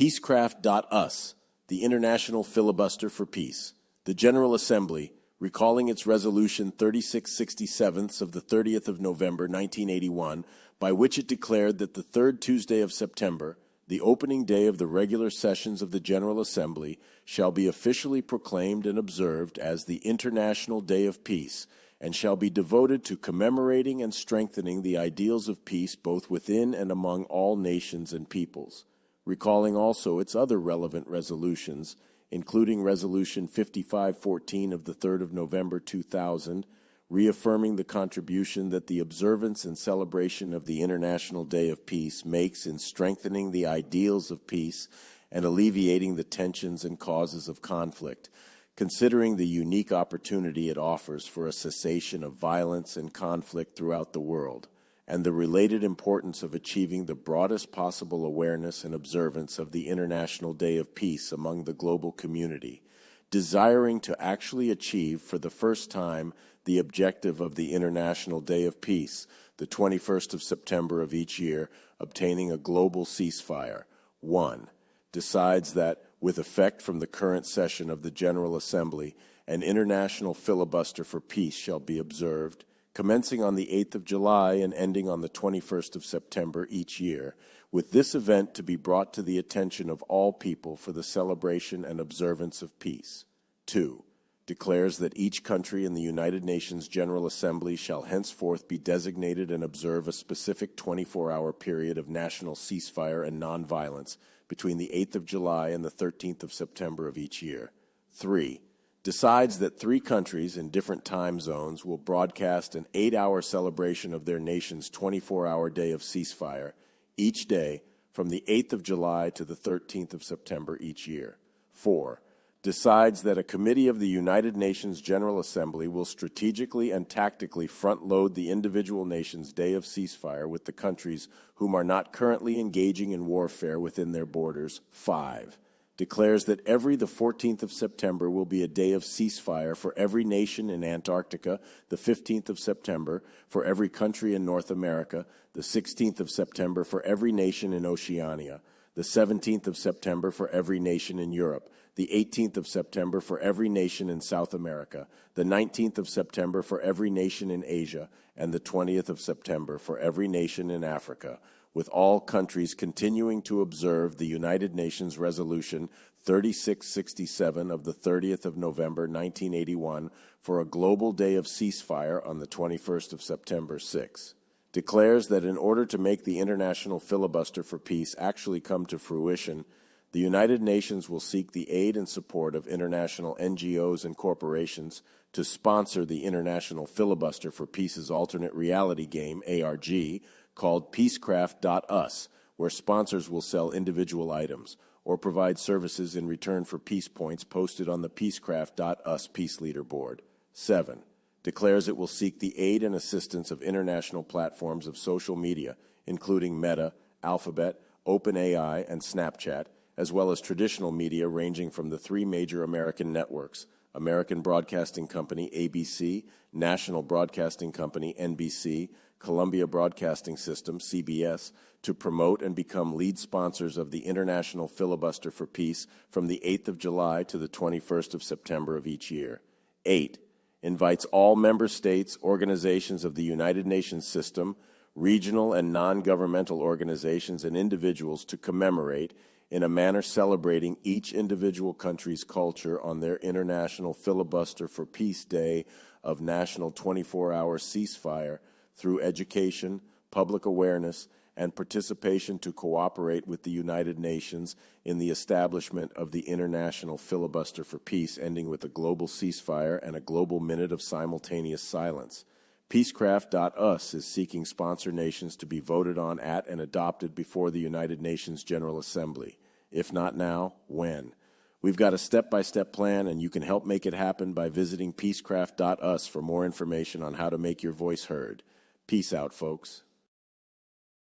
Peacecraft.us, the International Filibuster for Peace. The General Assembly, recalling its Resolution 3667 of the 30th of November 1981, by which it declared that the third Tuesday of September, the opening day of the regular sessions of the General Assembly, shall be officially proclaimed and observed as the International Day of Peace, and shall be devoted to commemorating and strengthening the ideals of peace both within and among all nations and peoples recalling also its other relevant resolutions, including Resolution 5514 of the 3rd of November 2000, reaffirming the contribution that the observance and celebration of the International Day of Peace makes in strengthening the ideals of peace and alleviating the tensions and causes of conflict, considering the unique opportunity it offers for a cessation of violence and conflict throughout the world and the related importance of achieving the broadest possible awareness and observance of the International Day of Peace among the global community, desiring to actually achieve for the first time the objective of the International Day of Peace, the 21st of September of each year, obtaining a global ceasefire. 1. Decides that, with effect from the current session of the General Assembly, an international filibuster for peace shall be observed commencing on the 8th of July and ending on the 21st of September each year, with this event to be brought to the attention of all people for the celebration and observance of peace. 2. Declares that each country in the United Nations General Assembly shall henceforth be designated and observe a specific 24 hour period of national ceasefire and nonviolence between the 8th of July and the 13th of September of each year. 3 decides that three countries in different time zones will broadcast an eight hour celebration of their nation's 24 hour day of ceasefire each day from the 8th of July to the 13th of September each year. Four, decides that a committee of the United Nations General Assembly will strategically and tactically front load the individual nation's day of ceasefire with the countries whom are not currently engaging in warfare within their borders. Five, declares that every the 14th of September will be a day of ceasefire for every nation in Antarctica, the 15th of September for every country in North America, the 16th of September for every nation in Oceania, the 17th of September for every nation in Europe, the 18th of September for every nation in South America, the 19th of September for every nation in Asia, and the 20th of September for every nation in Africa with all countries continuing to observe the United Nations Resolution 3667 of the 30th of November 1981 for a global day of ceasefire on the 21st of September 6 declares that in order to make the international filibuster for peace actually come to fruition, the United Nations will seek the aid and support of international NGOs and corporations to sponsor the International Filibuster for Peace's alternate reality game, ARG, called Peacecraft.us, where sponsors will sell individual items or provide services in return for peace points posted on the Peacecraft.us Peace Leaderboard. 7. Declares it will seek the aid and assistance of international platforms of social media, including Meta, Alphabet, OpenAI, and Snapchat, as well as traditional media ranging from the three major American networks American Broadcasting Company, ABC, National Broadcasting Company, NBC, Columbia Broadcasting System, CBS, to promote and become lead sponsors of the International Filibuster for Peace from the 8th of July to the 21st of September of each year. 8. Invites all member states, organizations of the United Nations system, regional and non-governmental organizations and individuals to commemorate in a manner celebrating each individual country's culture on their International Filibuster for Peace Day of National 24-Hour Ceasefire through education, public awareness, and participation to cooperate with the United Nations in the establishment of the International Filibuster for Peace, ending with a global ceasefire and a global minute of simultaneous silence. Peacecraft.us is seeking sponsor nations to be voted on at and adopted before the United Nations General Assembly. If not now, when? We've got a step-by-step plan, and you can help make it happen by visiting peacecraft.us for more information on how to make your voice heard. Peace out, folks.